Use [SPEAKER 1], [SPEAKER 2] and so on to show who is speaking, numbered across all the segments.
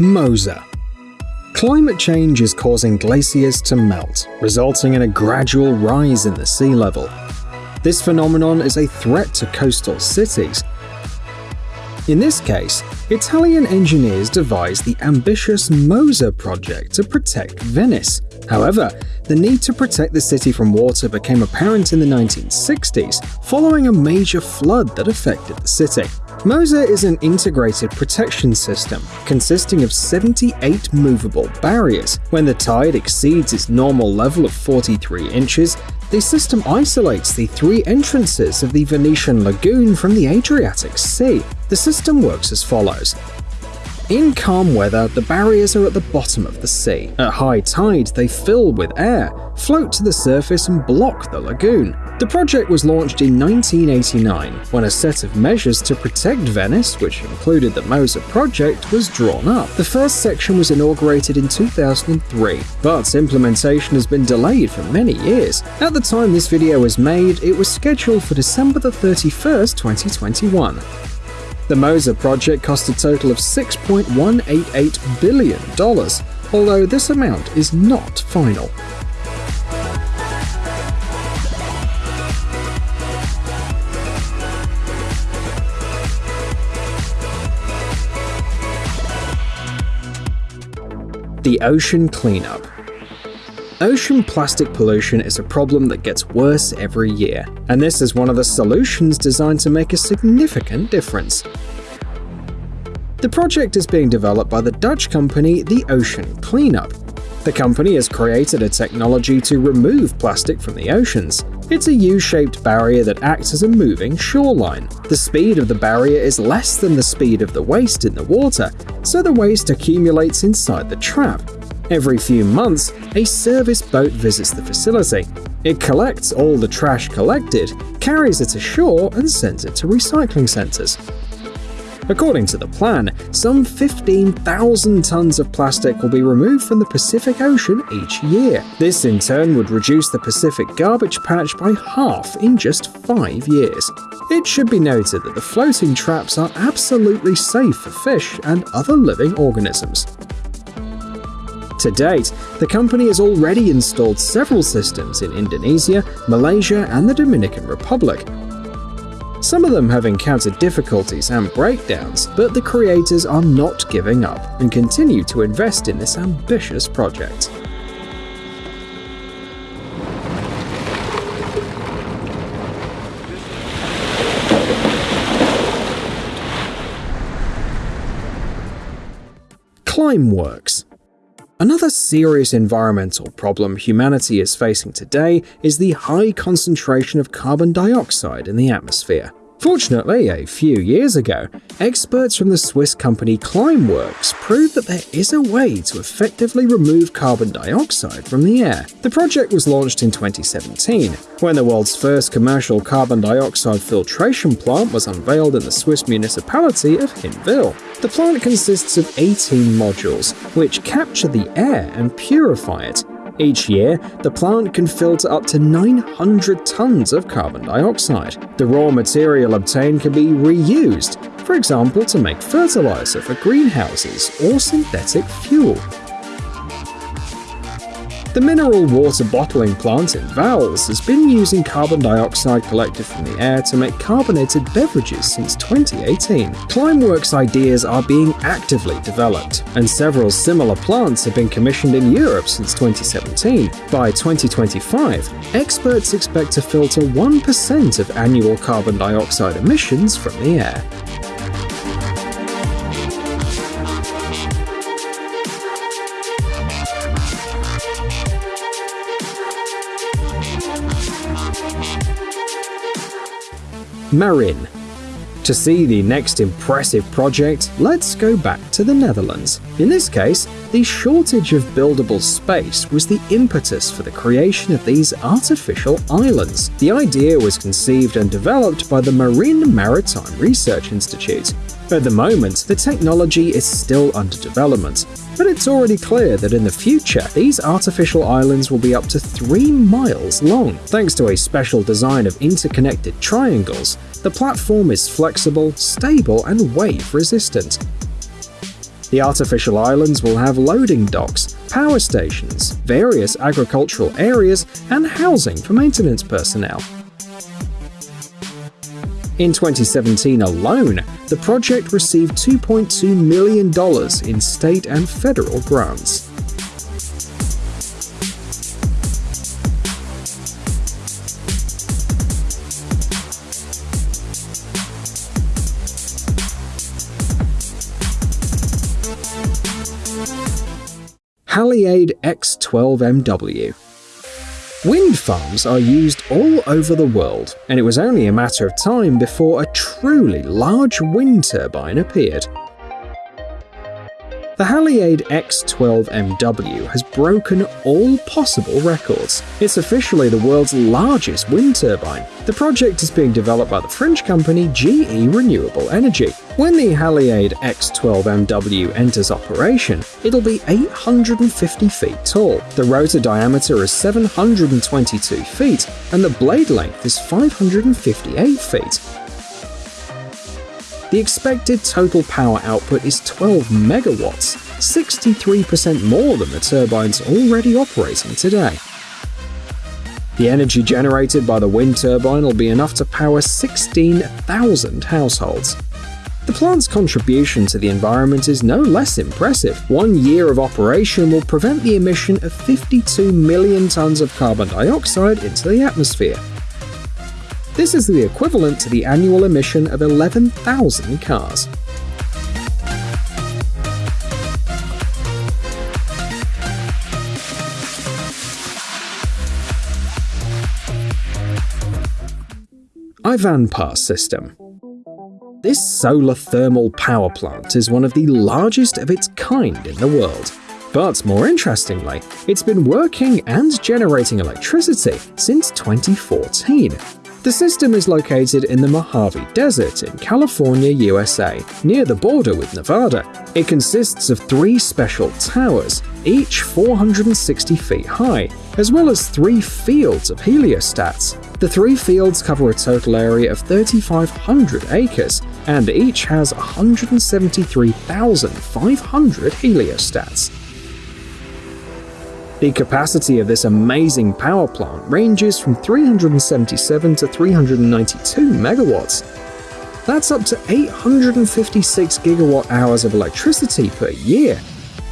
[SPEAKER 1] MOSE. Climate change is causing glaciers to melt, resulting in a gradual rise in the sea level. This phenomenon is a threat to coastal cities. In this case, Italian engineers devised the ambitious MOSE project to protect Venice. However, the need to protect the city from water became apparent in the 1960s following a major flood that affected the city. MOSE is an integrated protection system consisting of 78 movable barriers. When the tide exceeds its normal level of 43 inches, the system isolates the three entrances of the Venetian lagoon from the Adriatic Sea. The system works as follows. In calm weather, the barriers are at the bottom of the sea. At high tide, they fill with air, float to the surface and block the lagoon. The project was launched in 1989, when a set of measures to protect Venice, which included the MOSE project, was drawn up. The first section was inaugurated in 2003, but implementation has been delayed for many years. At the time this video was made, it was scheduled for December the 31st, 2021. The MOSE project cost a total of $6.188 billion, although this amount is not final. The Ocean Cleanup Ocean plastic pollution is a problem that gets worse every year, and this is one of the solutions designed to make a significant difference. The project is being developed by the Dutch company The Ocean Cleanup. The company has created a technology to remove plastic from the oceans. It's a U-shaped barrier that acts as a moving shoreline. The speed of the barrier is less than the speed of the waste in the water, so the waste accumulates inside the trap, Every few months, a service boat visits the facility. It collects all the trash collected, carries it ashore, and sends it to recycling centers. According to the plan, some 15,000 tons of plastic will be removed from the Pacific Ocean each year. This in turn would reduce the Pacific garbage patch by half in just five years. It should be noted that the floating traps are absolutely safe for fish and other living organisms. To date, the company has already installed several systems in Indonesia, Malaysia, and the Dominican Republic. Some of them have encountered difficulties and breakdowns, but the creators are not giving up and continue to invest in this ambitious project. Climeworks Another serious environmental problem humanity is facing today is the high concentration of carbon dioxide in the atmosphere. Fortunately, a few years ago, experts from the Swiss company Climeworks proved that there is a way to effectively remove carbon dioxide from the air. The project was launched in 2017, when the world's first commercial carbon dioxide filtration plant was unveiled in the Swiss municipality of Hinwil. The plant consists of 18 modules, which capture the air and purify it, each year, the plant can filter up to 900 tons of carbon dioxide. The raw material obtained can be reused, for example to make fertilizer for greenhouses or synthetic fuel. The mineral water bottling plant in Vals has been using carbon dioxide collected from the air to make carbonated beverages since 2018. Climeworks ideas are being actively developed, and several similar plants have been commissioned in Europe since 2017. By 2025, experts expect to filter 1% of annual carbon dioxide emissions from the air. Marin. To see the next impressive project, let's go back to the Netherlands. In this case, the shortage of buildable space was the impetus for the creation of these artificial islands. The idea was conceived and developed by the Marin Maritime Research Institute. At the moment, the technology is still under development, but it's already clear that in the future, these artificial islands will be up to 3 miles long. Thanks to a special design of interconnected triangles, the platform is flexible, stable, and wave resistant. The artificial islands will have loading docks, power stations, various agricultural areas, and housing for maintenance personnel. In 2017 alone, the project received $2.2 million in state and federal grants. Haliade X12MW Wind farms are used all over the world, and it was only a matter of time before a truly large wind turbine appeared. The Haliade X12MW has broken all possible records. It's officially the world's largest wind turbine. The project is being developed by the French company GE Renewable Energy. When the Haliade X12MW enters operation, it'll be 850 feet tall. The rotor diameter is 722 feet, and the blade length is 558 feet. The expected total power output is 12 megawatts, 63% more than the turbines already operating today. The energy generated by the wind turbine will be enough to power 16,000 households. The plant's contribution to the environment is no less impressive. One year of operation will prevent the emission of 52 million tons of carbon dioxide into the atmosphere, this is the equivalent to the annual emission of 11,000 cars. Ivanpah system. This solar thermal power plant is one of the largest of its kind in the world. But more interestingly, it's been working and generating electricity since 2014. The system is located in the Mojave Desert in California, USA, near the border with Nevada. It consists of three special towers, each 460 feet high, as well as three fields of heliostats. The three fields cover a total area of 3,500 acres, and each has 173,500 heliostats. The capacity of this amazing power plant ranges from 377 to 392 megawatts. That's up to 856 gigawatt hours of electricity per year.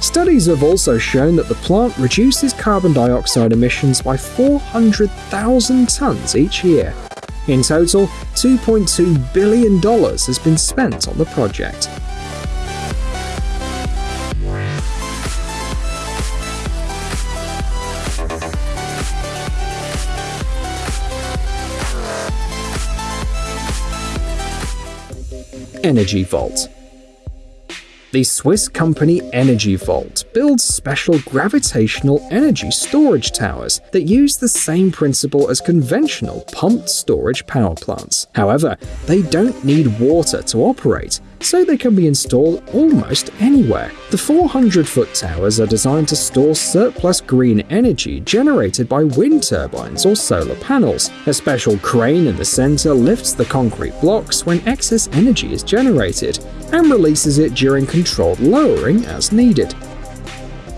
[SPEAKER 1] Studies have also shown that the plant reduces carbon dioxide emissions by 400,000 tons each year. In total, $2.2 billion has been spent on the project. Energy Vault. The Swiss company Energy Vault builds special gravitational energy storage towers that use the same principle as conventional pumped storage power plants. However, they don't need water to operate, so they can be installed almost anywhere. The 400-foot towers are designed to store surplus green energy generated by wind turbines or solar panels. A special crane in the center lifts the concrete blocks when excess energy is generated and releases it during controlled lowering as needed.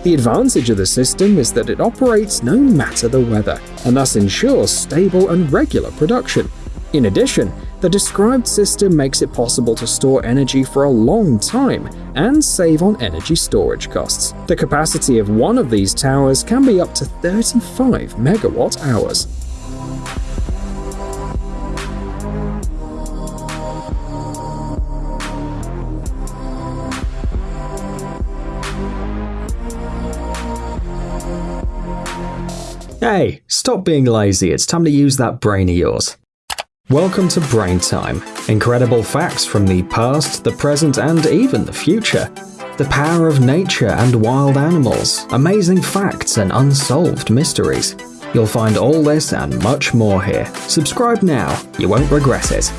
[SPEAKER 1] The advantage of the system is that it operates no matter the weather, and thus ensures stable and regular production. In addition, the described system makes it possible to store energy for a long time and save on energy storage costs. The capacity of one of these towers can be up to 35 megawatt hours. Hey, stop being lazy, it's time to use that brain of yours. Welcome to Brain Time. Incredible facts from the past, the present, and even the future. The power of nature and wild animals, amazing facts and unsolved mysteries. You'll find all this and much more here. Subscribe now, you won't regret it.